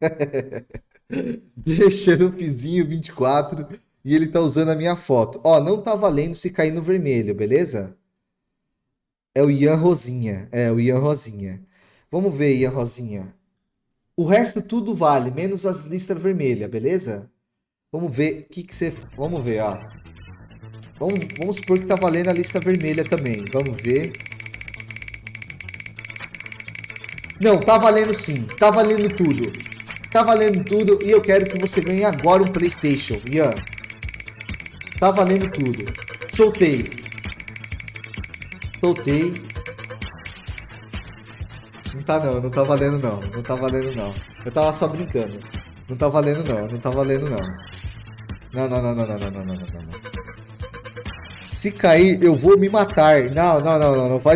Deixando o Fizinho 24 e ele tá usando a minha foto. Ó, não tá valendo se cair no vermelho, beleza? É o Ian Rosinha. É, o Ian Rosinha. Vamos ver, Ian Rosinha. O resto tudo vale, menos as listas vermelhas, beleza? Vamos ver o que, que você... Vamos ver, ó. Vamos, vamos supor que tá valendo a lista vermelha também. Vamos ver. Não, tá valendo sim. Tá valendo tudo. Tá valendo tudo e eu quero que você ganhe agora um Playstation, Ian. Tá valendo tudo. Soltei. Soltei. Não tá não, não tá valendo não. Não tá valendo não. Eu tava só brincando. Não tá valendo não, não tá valendo não. Não, não, não, não, não, não, não, não, não. Se cair, eu vou me matar. Não, não, não, não, não faz